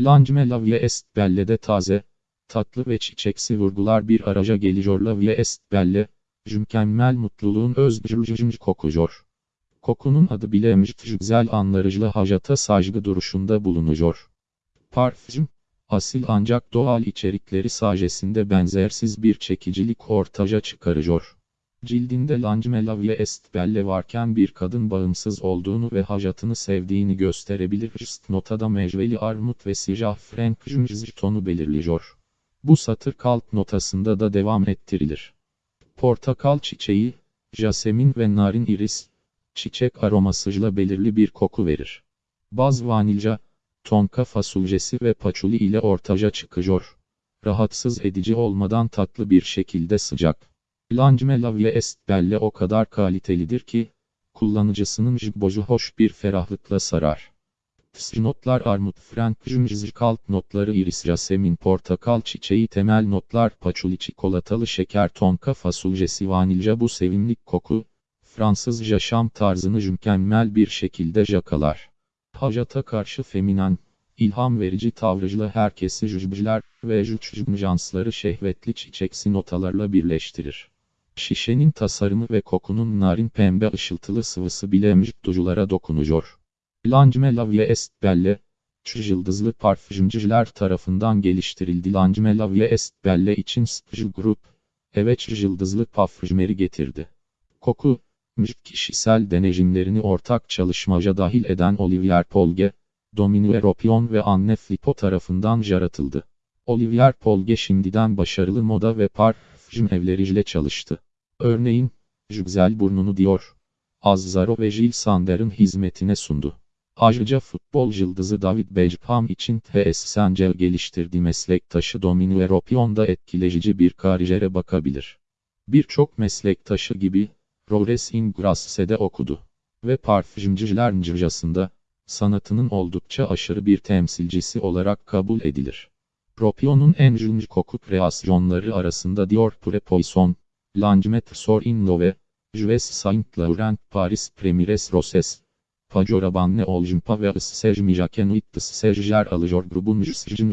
Lancme la vie est belle de taze, tatlı ve çiçeksi vurgular bir araca geliyor la vie est belle, mükemmel mutluluğun özgürcücünc kokuyor. Kokunun adı bile güzel anlarıcıla hajata saygı duruşunda bulunuyor. Parfüm, asil ancak doğal içerikleri sajesinde benzersiz bir çekicilik ortaca çıkarıyor. Cildinde Lancmela ve Estbelle varken bir kadın bağımsız olduğunu ve hajatını sevdiğini gösterebilir. Rst notada mecveli armut ve siyah frank tonu belirliyor. Bu satır kalp notasında da devam ettirilir. Portakal çiçeği, jasemin ve narin iris, çiçek aromasıyla belirli bir koku verir. Baz vanilya, tonka fasulyesi ve paçuli ile ortaca çıkıyor. Rahatsız edici olmadan tatlı bir şekilde sıcak. Lancmela ve Estbelle o kadar kalitelidir ki, kullanıcısının jibboju hoş bir ferahlıkla sarar. Notlar armut frank kalp notları iris yasemin portakal çiçeği temel notlar paçuli çikolatalı şeker tonka fasulyesi vanilya bu sevimlik koku, Fransız yaşam tarzını mükemmel bir şekilde jakalar. Hajata karşı feminen, ilham verici tavrıcıla herkesi jüjbücüler ve jüjbüjansları şehvetli çiçeksi notalarla birleştirir. Şişenin tasarımı ve kokunun narin pembe ışıltılı sıvısı bile mjüttuculara dokunuyor. Lancme La Vie Est Belle, yıldızlı parfümcüler tarafından geliştirildi. Lancme La Vie Est Belle için Spjl Group, evet yıldızlı parfümeri getirdi. Koku, mjük kişisel deneyimlerini ortak çalışmaca dahil eden Olivier Polge, Dominique Ropion ve Anne Flippo tarafından yaratıldı. Olivier Polge şimdiden başarılı moda ve parfüm evleriyle çalıştı. Örneğin, Jübzel Burnunu diyor. Azzaro ve Jill Sander'ın hizmetine sundu. Ayrıca futbol yıldızı David Beckham için TS Sancel geliştirdiği meslektaşı Dominique Ropion da etkileyici bir kariyere bakabilir. Birçok meslektaşı gibi, Rores in Grasse'de okudu. Ve parfümcüler ncırcasında, sanatının oldukça aşırı bir temsilcisi olarak kabul edilir. Ropion'un en ünlü koku kreasyonları arasında Dior Pure Poison, Langemet Sor in Love, Juves Saint Laurent Paris Premiers Roses, Pajorabanne Oljumpa ve Issej Mijakenuit Issej yer alıyor grubun Jüsjün